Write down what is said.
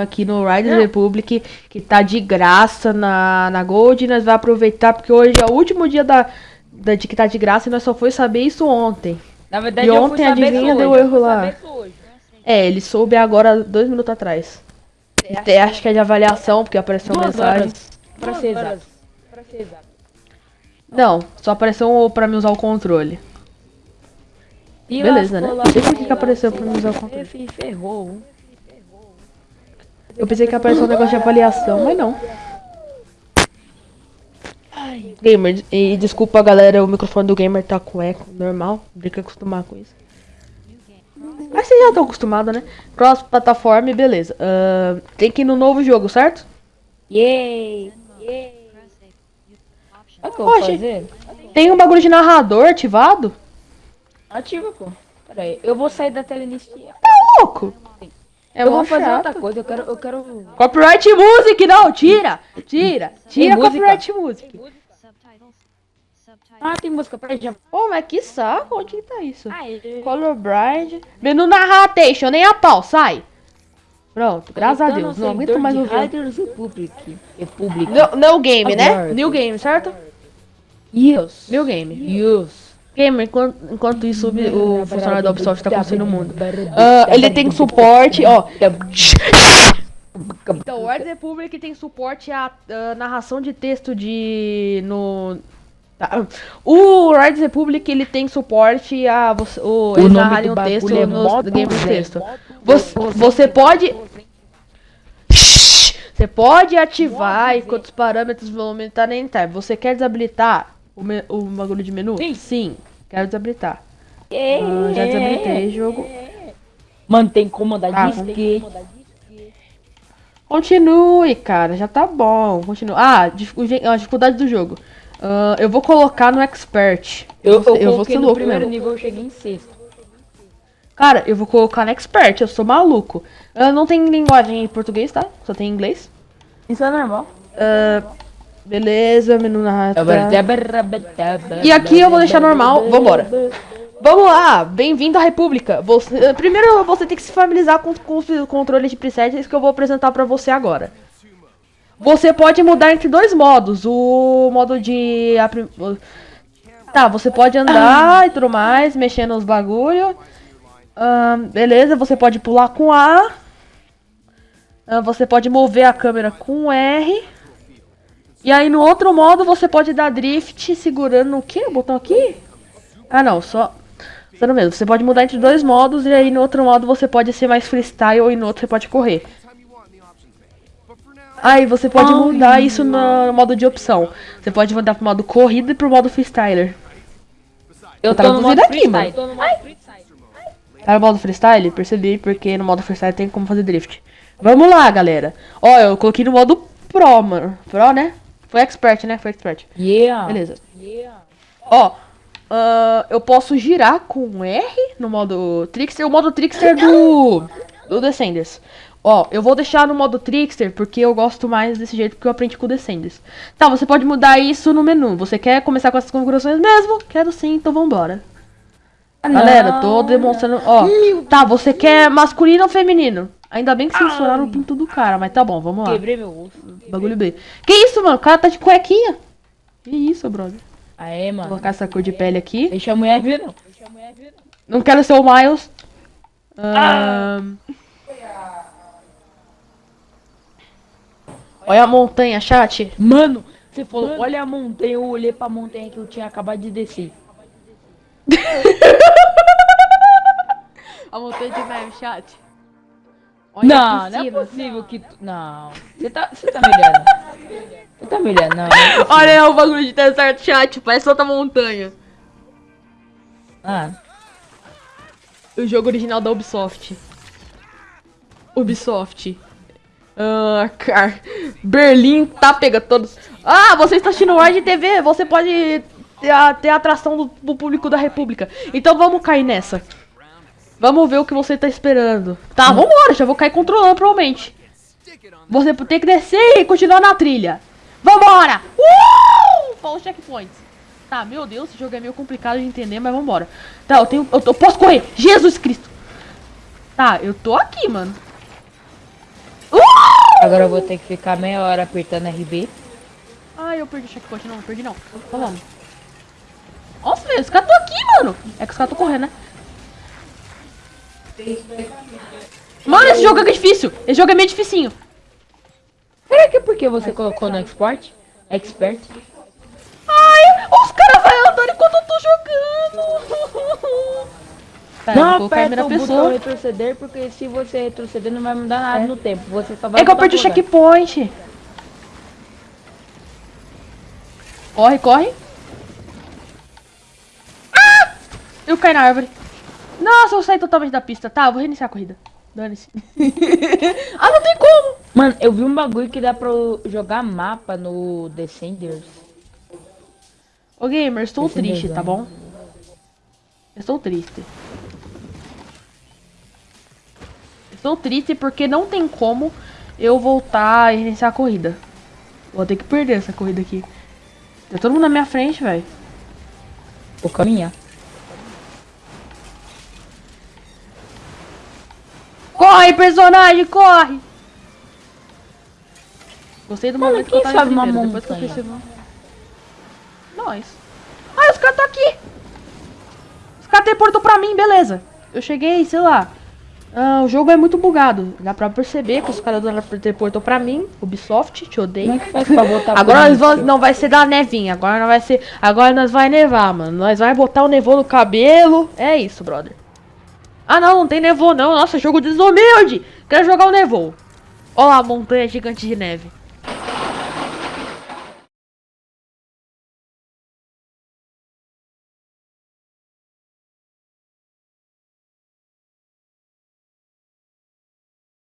Aqui no Riders Republic, que tá de graça na, na Gold. E nós vamos aproveitar, porque hoje é o último dia da, da, de que tá de graça e nós só foi saber isso ontem. Na verdade, E ontem, adivinha, deu erro lá. hoje. É, ele soube agora dois minutos atrás. Até acho que é de avaliação, porque apareceu Duas mensagem. horas. Pra ser exato. Pra ser exato. Não, só apareceu pra mim usar o controle. E Beleza, né? por lascou, que que apareceu pra mim usar o controle. fe- Ferrou. Eu pensei que apareceu um negócio de avaliação, mas não. Gamer, e desculpa galera, o microfone do gamer tá com eco, normal, tem que acostumar com isso. Mas vocês já estão acostumados, né? Cross plataforma e beleza. Ahn, tem que ir no novo jogo, certo? Yay! Yay! O que eu vou Oxe. fazer? Tem um bagulho de narrador ativado? Ativa, pô. Pera aí, eu vou sair da tela inicial. Tá louco? É eu vou fazer outra coisa, eu quero... Eu quero... Copyright Music, não, tira! Tira! Tira copyright music! Ah, tem música, peraí, já... Ô, mas que saco, onde que tá isso? Aê. Colorblind. Menu narration, nem a pau, sai! Pronto, graças a Deus, não aguento mais ouvir. Riders Republic. Republic. No, no game, né? New game, certo? Yes. New game. Yes. Gamer, enquanto, enquanto isso, o, o funcionário da Ubisoft tá construindo o mundo. Ah, ele tem suporte, ó. Então, o Red Republic tem suporte à à narração de texto de. no. tá. O Red Republic ele tem suporte a você, o, eles narrarem o texto é nos modo games de texto. Você, você pode. Você pode ativar enquanto os parâmetros vão aumentar nem time. Você quer desabilitar o, me- o bagulho de menu? Sim. quero desabilitar. Ah, já desabilitei o jogo. Mantém comandar Ah, disquete. Continue, cara, já tá bom. Continua. Ah, a dificuldade do jogo. Ah, eu vou colocar no expert. Eu, eu, eu vou ser no louco primeiro mesmo. nível, eu cheguei em sexto. Cara, eu vou colocar no expert, eu sou maluco. Ah, não tem linguagem em português, tá? Só tem em inglês. Isso é normal. Ah, beleza, menu narrativa. E aqui eu vou deixar normal, vambora. Vamos lá, bem-vindo à República. Você, primeiro você tem que se familiarizar com, com os controles de presets que eu vou apresentar pra você agora. Você pode mudar entre dois modos. O modo de. Tá, você pode andar e tudo mais, mexer nos bagulho. Beleza, você pode pular com A. Você pode mover a câmera com R. E aí no outro modo você pode dar drift segurando o que? O botão aqui? Ah não, só. Só mesmo. Você pode mudar entre dois modos e aí no outro modo você pode ser mais freestyle e no outro você pode correr. Aí você pode mudar isso no modo de opção. Você pode mudar pro modo corrida e pro modo freestyler. Eu tava modo duvidando aqui, freestyle. Tô no modo freestyle. Tá no modo freestyle? Percebi, porque no modo freestyle tem como fazer drift. Vamos lá, galera. Ó, eu coloquei no modo Pro, mano. Pro, né? Foi expert, né? Foi expert. Yeah. Beleza. Yeah. Ó, ah, eu posso girar com R no modo Trickster. O modo Trickster do, do Descenders. Ó, eu vou deixar no modo Trickster porque eu gosto mais desse jeito porque eu aprendi com o Descenders. Tá, você pode mudar isso no menu. Você quer começar com essas configurações mesmo? Quero sim, então vambora. Galera, tô demonstrando. Ó, tá, você quer masculino ou feminino? Ainda bem que censuraram o pinto do cara, mas tá bom, vamos lá. Quebrei meu osso. Bagulho B. Que isso, mano? O cara tá de cuequinha. Que isso, brother? Aê, Vou mano. colocar essa cor de pele aqui. Deixa a mulher ver, não. Deixa a mulher ver, não. Não quero ser o Miles. Ahn. Olha a montanha, chat. Mano, você falou, olha a montanha, eu olhei pra montanha que eu tinha acabado de descer. A montanha de neve, chat. Olha não, não é cima. possível que tu... Não, você tá, você tá me olhando. Você tá me olhando, não. não é. Olha o bagulho de deserto, chat. Parece outra montanha. Ah, O jogo original da Ubisoft. Ubisoft. Ah, car... Berlim tá pegando todos. Ah, você está assistindo Wide TV. Você pode a, ter a atração do, do público da República. Então vamos cair nessa. Vamos ver o que você tá esperando. Tá, vambora. Já vou cair controlando, provavelmente. Você tem que descer e continuar na trilha. Vambora! Uh! Falou checkpoints. Tá, meu Deus, esse jogo é meio complicado de entender, mas vambora. Tá, eu tenho. Eu, eu posso correr! Jesus Cristo! Tá, eu tô aqui, mano. Uh! Agora eu vou ter que ficar meia hora apertando RB. Ai, eu perdi o checkpoint. Não, não perdi não. Então vamos. Nossa, velho, os caras estão aqui, mano. É que os caras estão correndo, né? Mano, esse jogo é difícil. Esse jogo é meio dificinho. Será que é porque você colocou no export? Expert? Ai, os caras vão andando enquanto eu tô jogando. Pera, não em aperta o botão pessoa. retroceder, porque se você retroceder não vai mudar nada É. no tempo. Você só vai É que eu perdi o checkpoint. Corre, corre. Eu caí na árvore. Nossa, eu saí totalmente da pista. Tá, eu vou reiniciar a corrida. Dane-se. ah, não tem como. Mano, eu vi um bagulho que dá pra jogar mapa no Descenders. Ô, gamer, estou Esse triste, tá bom? Estou triste. Estou triste porque não tem como eu voltar e reiniciar a corrida. Vou ter que perder essa corrida aqui. Tá todo mundo na minha frente, velho. Vou caminhar. Corre, personagem, corre! Gostei do Mano, momento que eu tava sabe uma primeiro, depois que eu percebi. Nós. Ah, os caras estão aqui! Os caras teleportou pra mim, beleza. Eu cheguei, sei lá. Ah, o jogo é muito bugado. Dá pra perceber que os caras do teleportou pra mim. Ubisoft, te odeio. é Agora nós vamos, não vai ser da nevinha, agora não vai ser, agora nós vai nevar, mano. Nós vai botar o nevô no cabelo. É isso, brother. Ah, não, não tem nevô não. Nossa, jogo desumilde. Quero jogar o nevô. Olha lá a montanha gigante de neve.